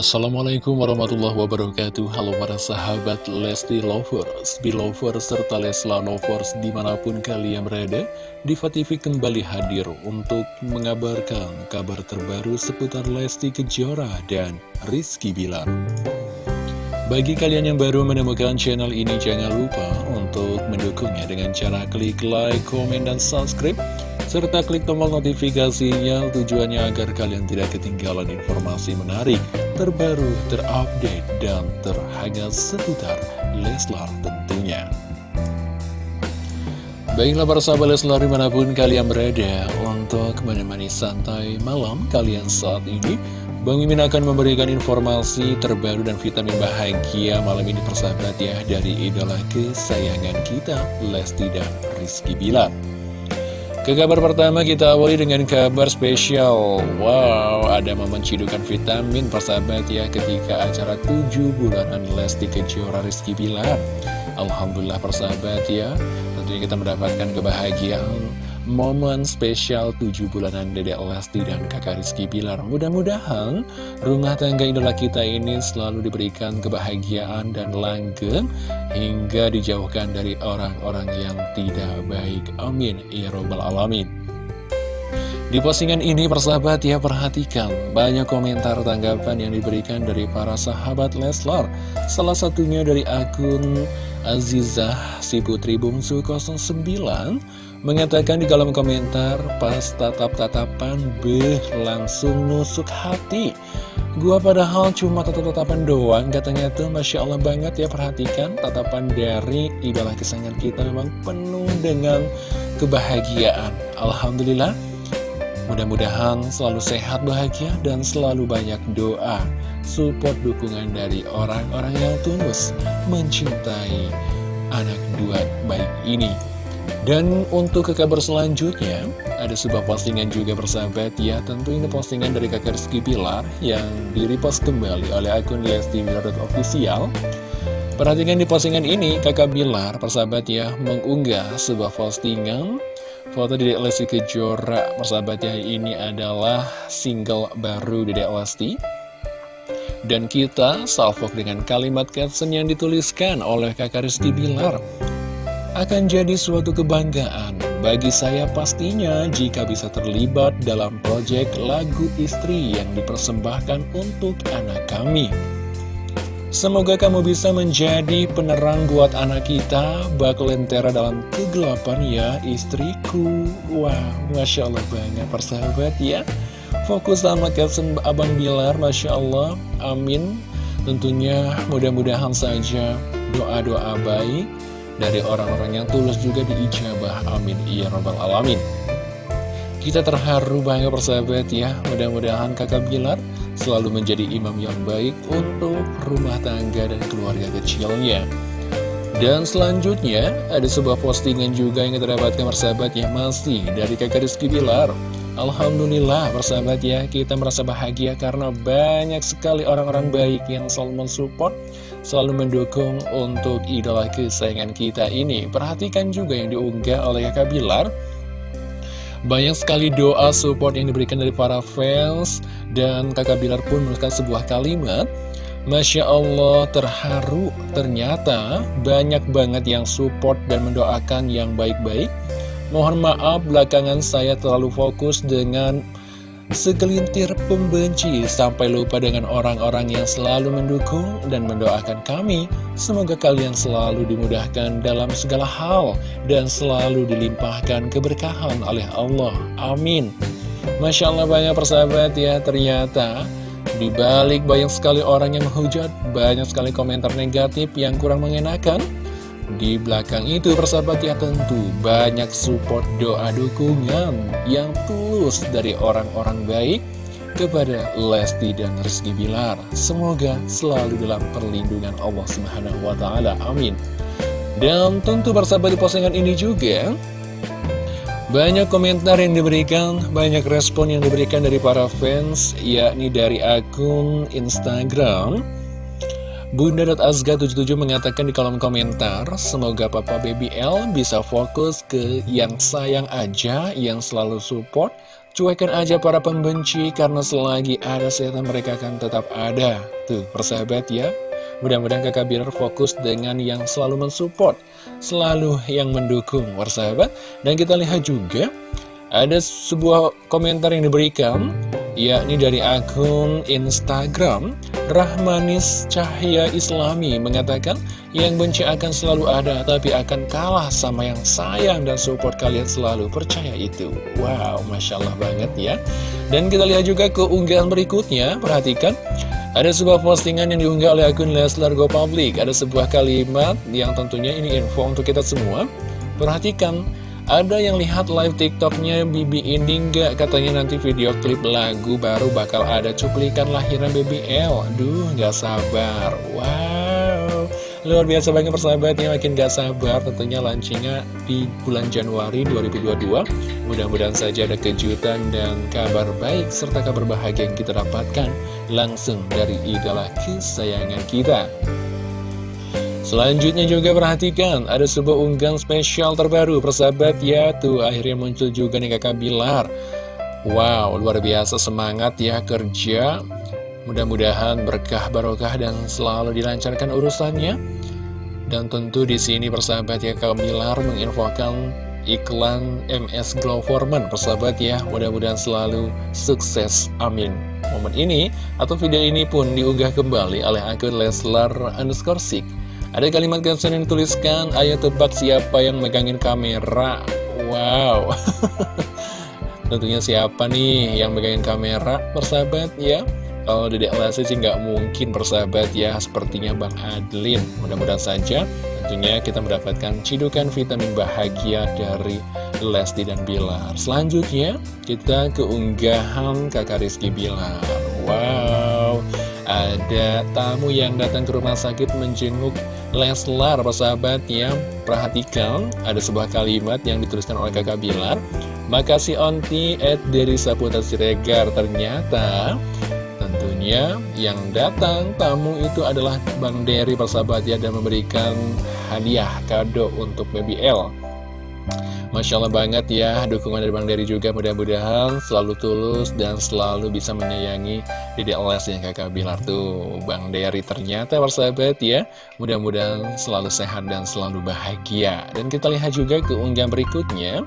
Assalamualaikum warahmatullahi wabarakatuh. Halo para sahabat Lesti Lovers, Belovers, serta Lesla Lovers di mana pun kalian berada Diva TV kembali hadir untuk mengabarkan kabar terbaru seputar Lesti Kejora dan Rizky Bilar. Bagi kalian yang baru menemukan channel ini jangan lupa untuk mendukungnya dengan cara klik like, komen, dan subscribe serta klik tombol notifikasinya tujuannya agar kalian tidak ketinggalan informasi menarik, terbaru, terupdate, dan terhangat seputar Leslar tentunya. Baiklah para sahabat Leslar di mana pun kalian berada untuk menemani santai malam kalian saat ini Bang Mimin akan memberikan informasi terbaru dan vitamin bahagia malam ini persahabat ya dari idola kesayangan kita Lesti dan Rizky Bilar ke kabar pertama kita awali dengan kabar spesial. Wow, ada momen cidukan vitamin persahabat ya ketika acara 7 bulanan Lesti Kejora Rizky Bilar. Alhamdulillah persahabat ya Tentunya kita mendapatkan kebahagiaan momen spesial 7 bulanan Dedek Lesti dan kakak Rizky Bilar. Mudah-mudahan rumah tangga idola kita ini selalu diberikan kebahagiaan dan langgeng hingga dijauhkan dari orang-orang yang tidak baik. Amin. Ya Robbal Alamin. Di postingan ini persahabat ya perhatikan banyak komentar tanggapan yang diberikan dari para sahabat Leslar. Salah satunya dari akun Azizah si putri bungsu 09 Mengatakan di kolom komentar pas tatap-tatapan beh langsung nusuk hati. Gua padahal cuma tatap-tatapan doang katanya tuh. Masya Allah banget ya perhatikan. Tatapan dari idola kesayangan kita memang penuh dengan kebahagiaan. Alhamdulillah Mudah-mudahan selalu sehat bahagia dan selalu banyak doa. Support dukungan dari orang-orang yang tulus Mencintai anak dua baik ini. Dan untuk ke kabar selanjutnya, ada sebuah postingan juga bersahabat ya, tentu ini postingan dari kakak Rizky Pilar yang direpost kembali oleh akun Lesti Official. Perhatikan di postingan ini, kakak Bilar, persahabat ya, mengunggah sebuah postingan foto di Lesti Kejora. Persahabat ya, ini adalah single baru di Lesti. Dan kita salvok dengan kalimat caption yang dituliskan oleh kakak Rizky Bilar akan jadi suatu kebanggaan bagi saya pastinya jika bisa terlibat dalam proyek lagu istri yang dipersembahkan untuk anak kami. Semoga kamu bisa menjadi penerang buat anak kita, bak lentera dalam kegelapan ya istriku. Wah, Masya Allah banget persahabat ya. Fokus sama caption Abang Bilar, Masya Allah, amin. Tentunya mudah-mudahan saja doa-doa baik dari orang-orang yang tulus juga diijabah amin ya robbal alamin kita terharu banget persahabat ya mudah-mudahan kakak Bilar selalu menjadi imam yang baik untuk rumah tangga dan keluarga kecilnya dan selanjutnya ada sebuah postingan juga yang kita dapatkan persahabat ya masih dari kakak Rizky Bilar Alhamdulillah persahabat ya kita merasa bahagia karena banyak sekali orang-orang baik yang selalu mensupport selalu mendukung untuk idola kesayangan kita ini. Perhatikan juga yang diunggah oleh kakak Bilar. Banyak sekali doa support yang diberikan dari para fans dan kakak Bilar pun menuliskan sebuah kalimat Masya Allah terharu. Ternyata banyak banget yang support dan mendoakan yang baik-baik. Mohon maaf belakangan saya terlalu fokus dengan Segelintir pembenci sampai lupa dengan orang-orang yang selalu mendukung dan mendoakan kami. Semoga kalian selalu dimudahkan dalam segala hal dan selalu dilimpahkan keberkahan oleh Allah. Amin. Masya Allah banyak persahabat ya, ternyata di balik banyak sekali orang yang menghujat, banyak sekali komentar negatif yang kurang mengenakan. Di belakang itu persahabat ya tentu banyak support doa dukungan yang tulus dari orang-orang baik kepada Lesti dan Rizky Bilar. Semoga selalu dalam perlindungan Allah Subhanahu wa taala. Amin. Dan tentu persahabat di postingan ini juga banyak komentar yang diberikan, banyak respon yang diberikan dari para fans, yakni dari akun Instagram Bunda.azga77 mengatakan di kolom komentar, semoga Papa Baby L bisa fokus ke yang sayang aja, yang selalu support, Cuekan aja para pembenci karena selagi ada setan mereka akan tetap ada. Tuh, persahabat ya. Mudah-mudahan kakak Bilar fokus dengan yang selalu mensupport, selalu yang mendukung, persahabat. Dan kita lihat juga ada sebuah komentar yang diberikan yakni dari akun Instagram Rahmanis Cahya Islami mengatakan yang benci akan selalu ada tapi akan kalah sama yang sayang dan support kalian selalu. Percaya itu. Wow Masya Allah banget ya. Dan kita lihat juga keunggahan berikutnya. Perhatikan ada sebuah postingan yang diunggah oleh akun Leslar Go Public. Ada sebuah kalimat yang tentunya ini info untuk kita semua. Perhatikan ada yang lihat live tiktoknya Bibi ini nggak? Katanya nanti video klip lagu baru bakal ada cuplikan lahiran Baby L. Duh nggak sabar. Wow. Luar biasa banget persahabatnya makin gak sabar. Tentunya launchingnya di bulan Januari 2022 Mudah-mudahan saja ada kejutan dan kabar baik serta kabar bahagia yang kita dapatkan langsung dari idola kesayangan kita Selanjutnya juga perhatikan, ada sebuah unggahan spesial terbaru, persahabat ya, tuh akhirnya muncul juga nih kakak Bilar. Wow, luar biasa semangat ya kerja, mudah-mudahan berkah barokah dan selalu dilancarkan urusannya. Dan tentu di sini persahabat ya kakak Bilar menginfokan iklan MS Glow Foreman, persahabat ya, mudah-mudahan selalu sukses, amin. Momen ini atau video ini pun diunggah kembali oleh akun Leslar underscore ada kalimat caption yang dituliskan, ayo tebak siapa yang megangin kamera. Wow. Tentunya siapa nih yang megangin kamera, persahabat ya. Kalau Dedek Lesti sih nggak mungkin persahabat ya, sepertinya Bang Adlin. Mudah-mudahan saja tentunya kita mendapatkan cidukan vitamin bahagia dari Lesti dan Bilar. Selanjutnya, kita keunggahan kakak Rizky Bilar. Wow, ada tamu yang datang ke rumah sakit menjenguk Leslar, persahabat ya. Perhatikan, ada sebuah kalimat yang dituliskan oleh kakak Bilar. Makasih Onti, Ed dari Saputra Siregar. Ternyata, tentunya yang datang tamu itu adalah Bang Dery, persahabat ya, dan memberikan hadiah kado untuk BBL. Masya Allah banget ya dukungan dari Bang Dery juga mudah-mudahan selalu tulus dan selalu bisa menyayangi Dede Les yang kakak Bilar tuh. Bang Dery ternyata persahabat ya mudah-mudahan selalu sehat dan selalu bahagia. Dan kita lihat juga keunggahan berikutnya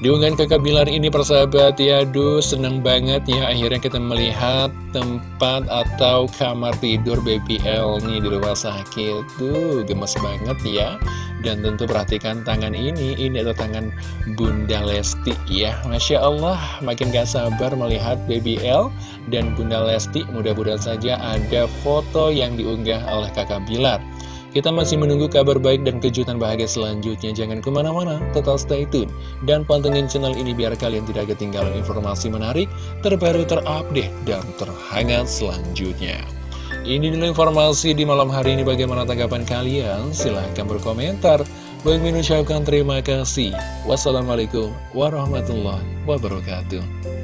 Diunggahan kakak Bilar ini persahabat ya Aduh seneng banget ya Akhirnya kita melihat tempat atau kamar tidur BBL nih di rumah sakit. Tuh gemes banget ya. Dan tentu perhatikan tangan ini Ini adalah tangan Bunda Lesti ya. Masya Allah makin gak sabar melihat BBL dan Bunda Lesti Mudah-mudahan saja ada foto yang diunggah oleh kakak Bilar kita masih menunggu kabar baik dan kejutan bahagia selanjutnya. Jangan ke mana-mana, tetap stay tune. Dan pantengin channel ini biar kalian tidak ketinggalan informasi menarik, terbaru, terupdate, dan terhangat selanjutnya. Ini dulu informasi di malam hari ini bagaimana tanggapan kalian? Silahkan berkomentar. Baik mengucapkan terima kasih. Wassalamualaikum warahmatullahi wabarakatuh.